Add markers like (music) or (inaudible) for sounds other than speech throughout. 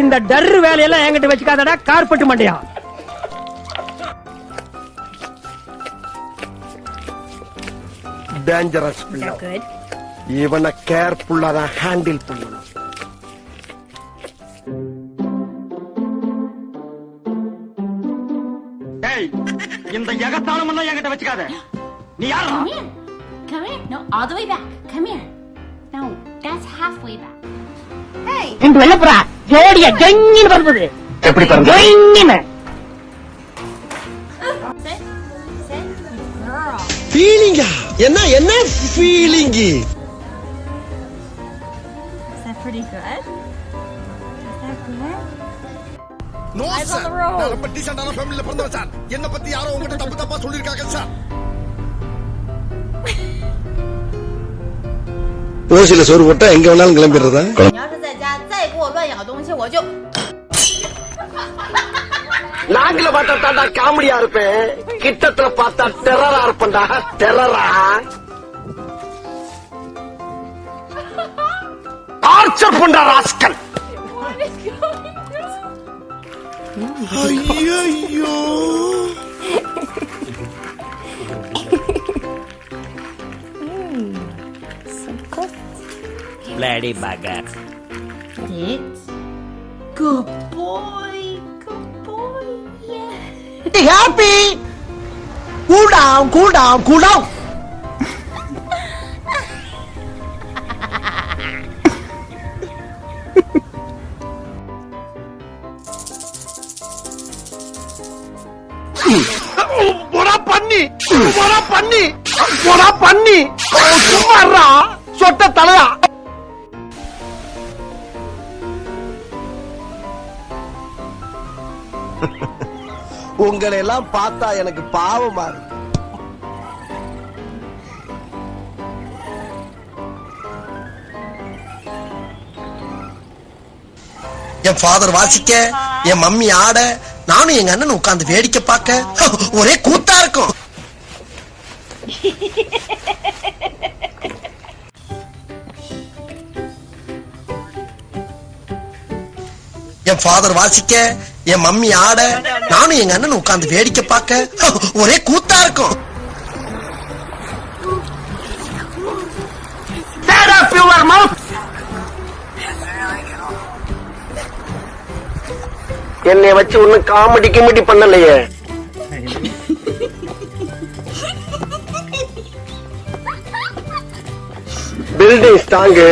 இந்த டர்ரு வேலையெல்லாம் என்கிட்ட வச்சுக்காதடா கார்பெட் மண்டையா. Dangerous good. இவனை கேர்ஃபுல்லா தான் ஹேண்டில் பண்ணணும். எல்லாம் என்கிட்ட வச்சுக்காத நீ யாரா Come here. Come here. No, all the way back. Come here. No, that's halfway back. Hey. இந்த வெள்ளப்புறா ஜோடிய ஜெங்கின்னு பறந்தது எப்படி பறந்தது? ஜெங்கின்னு Sit. Sit. Girl. ஃபீலிங்கா என்ன என்ன feeling Is that pretty good? Is that good? No Eyes on sir the road. நான் ரொம்ப டீசென்டான ஃபேமிலில பிறந்தவன் சார் என்ன பத்தி யாரோ உங்ககிட்ட தப்பு தப்பா சொல்லிருக்காங்க சார் ஓசில சோறு போட்டா எங்க வேணாலும் கிளம்பிடுறதா 你要是在家再给我乱咬东西，我就 நாங்கள பார்த்தா தாண்டா காமெடியா இருப்பேன் கிட்டத்துல பார்த்தா டெரரா இருப்பேன்டா டெரரா டார்ச்சர் பண்ற rascal Hayır. Lady Gaga. It's good boy, good boy. Yeah. Be happy. Cool down, cool down, cool down. (laughs) உங்களை எல்லாம் பார்த்தா எனக்கு பாவமா இருக்கு. என் ஃபாதர் வாசிக்க என் மம்மி ஆட நானும் எங்க அண்ணன் உட்கார்ந்து வேடிக்கை பார்க்க (laughs) ஒரே கூத்தா இருக்கும். என் ஃபாதர் வாசிக்க என் மம்மி ஆட நானும் எங்க அண்ணன் உட்கார்ந்து வேடிக்கை பார்க்க ஒரே கூத்தா இருக்கும். என்னை வச்சு ஒன்னும் காமெடி கிமெடி பண்ணலையே. பில்டிங் ஸ்ட்ராங்கு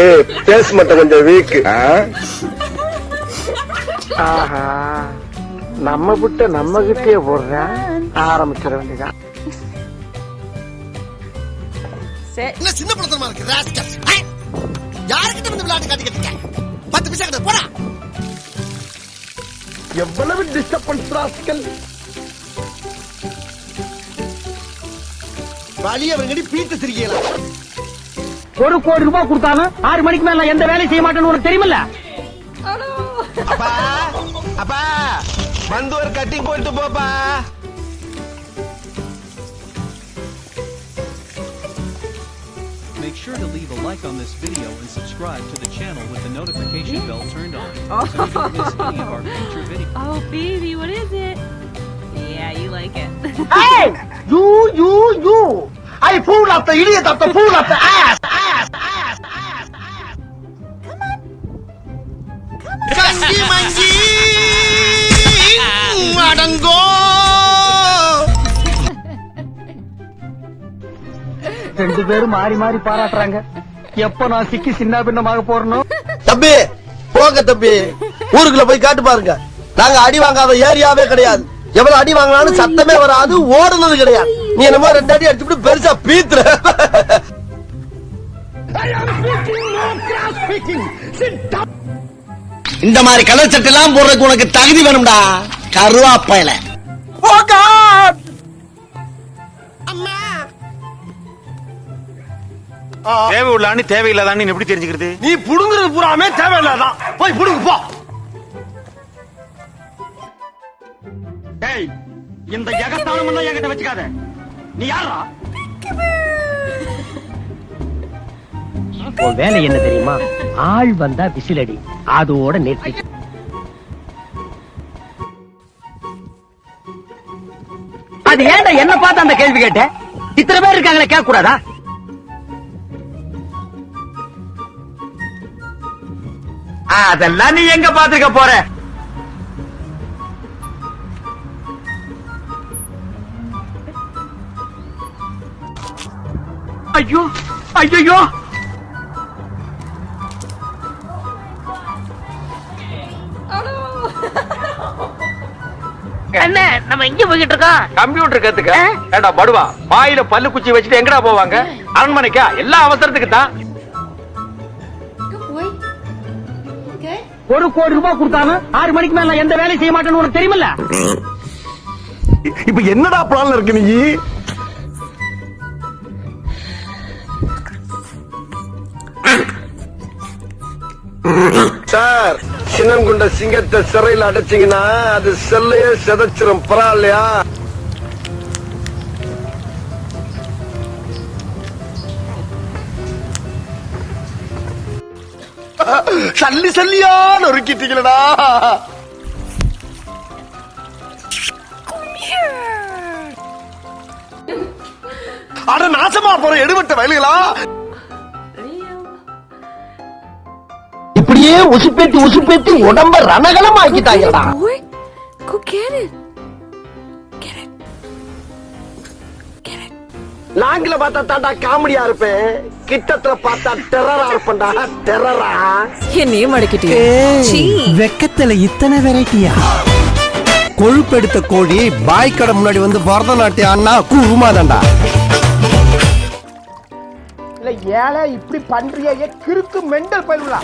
பேஸ் மட்டும் கொஞ்சம் வீக் ஆஹா. நம்ம விட்ட நம்ம கிட்டே போடுறேன் ஆரம்பிச்சிட வேண்டியதான் சின்ன படத்தனமா இருக்கு ராஸ்கல் யாருக்கிட்ட வந்து விளையாட்டு காட்டிக்கிட்டு பத்து பைசா கிட்ட போடா. எவ்வளவு டிஸ்டர்பன்ஸ் ராஸ்கல் வழிய அவங்கடி பீத்து சிரிக்கலாம் ஒரு கோடி ரூபாய் கொடுத்தாலும் ஆறு மணிக்கு மேல எந்த வேலையும் செய்ய மாட்டேன்னு உனக்கு தெரியுமில்ல? அப்பா அப்பா. வந்து ஒரு கட்டிங் போயிட்டு போப்பா Make sure to leave a like on this video and subscribe to the channel with the notification bell turned on so (laughs) you don't miss any of our future videos. Oh, baby, what is it? Yeah, you like it. Hey! You, you, you! I pull up the idiot of the pull up the ass, ass, ass, ரெண்டு பேரும் மாறி மாறி பாராட்டுறாங்க. எப்ப நான் சிக்கி சின்ன பின்னமாக போறனோ? தம்பி போங்க தம்பி. ஊருக்குள்ள போய் காட்டு பாருங்க. நாங்க அடி வாங்காத ஏரியாவே கிடையாது. எவ்வளவு அடி வாங்கினாலும் சத்தமே வராது ஓடுனது கிடையாது. நீ என்னமோ ரெண்டு அடி அடிச்சுட்டு பெருசா பீத்துற. இந்த மாதிரி கலர் சட்டை எல்லாம் போடுறதுக்கு உனக்கு தகுதி வேணும்டா. கருவாப்பையில. தேவை உள்ளான்னு தேவையில்லாதான்னு எப்படி தெரிஞ்சுக்கிறது? நீ புடுங்குறது பூராமே தேவையில்லாதான். போய் புடுங்கு போ. இந்த எகத்தாளம் எல்லாம் என்கிட்ட வச்சுக்காத. நீ யாரா உன் வேலை என்ன தெரியுமா? ஆள் வந்தா விசிலடி. அதோட நிறுத்தி. அது ஏன்டா என்ன பார்த்து அந்த கேள்வி கேட்ட? இத்தனை பேர் இருக்காங்களே கேட்க கூடாதா அதெல்லாம் நீ எங்க பாத்துக்க போற? ஐயோ ஐயோ என்ன நம்ம எங்க போய்கிட்டு இருக்கோம்? கம்ப்யூட்டர் கத்துக்க. ஏண்டா படுவா? வாயில பல்லு குச்சி வச்சுட்டு எங்கடா போவாங்க? அரண்மனைக்கா? எல்லா அவசரத்துக்கு தான் ஒரு கோடி ரூபாய் கொடுத்தாலும் ஆறு மணிக்கு மேல எந்த வேலையும் செய்ய மாட்டேன்னு உனக்கு தெரியுமில்ல? இப்ப என்னடா பிளான்ல இருக்கு நீ? சார் சின்னங்குண்ட சிங்கத்தை சிறையில் அடைச்சீங்கன்னா அது செல்லையே செதைச்சிரும். பரவாயில்லையா? சல்லி சல்லியா நொறுக்கிட்டீங்களடா அட நாசமா போற எடுபட்ட வயலுகளா? இப்படியே உசுப்பேத்தி உசுப்பேத்தி உடம்ப ரணகலம் லாங்கில பார்த்தா தாண்டா காமெடியா இருப்பேன். கிட்டத்துல பார்த்தா டெரரா இருப்பேன்டா. டெரரா என்னையும் மடக்கிட்டே வெக்கத்துல இத்தனை வெரைட்டியா? கொழுப்பெடுத்த கோழி பாய் கடை முன்னாடி வந்து பரதநாட்டியம் அண்ணா குருமாதாண்டா இல்ல ஏழை இப்படி பண்றியே கிறுக்கு மெண்டல் பயிலுலா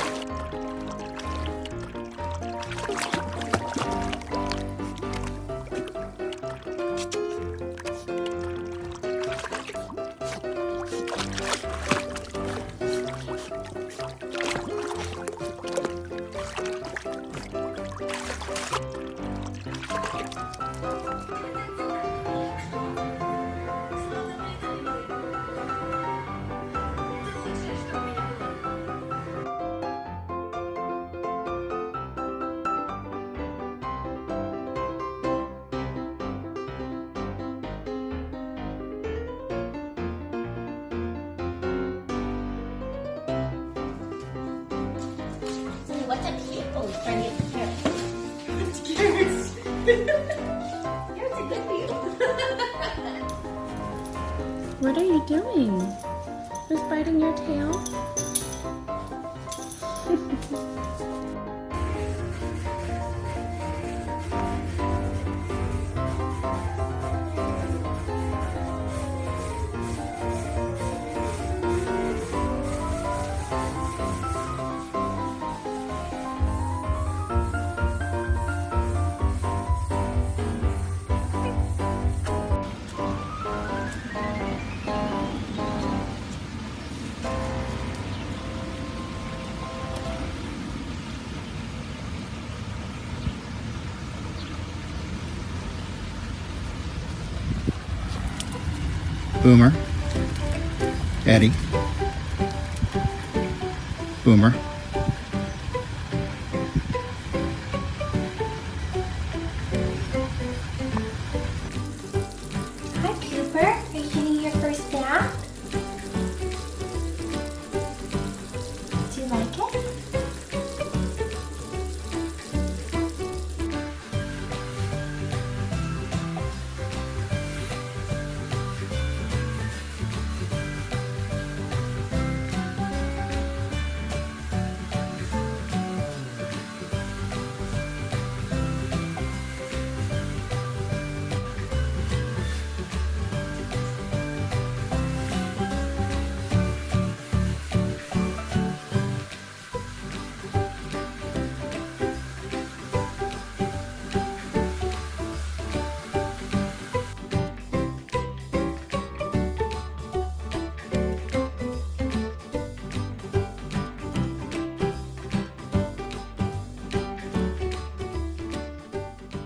What's up, people? Bring it here. What are you doing? Just biting your tail? (laughs) Boomer. Eddie. Boomer.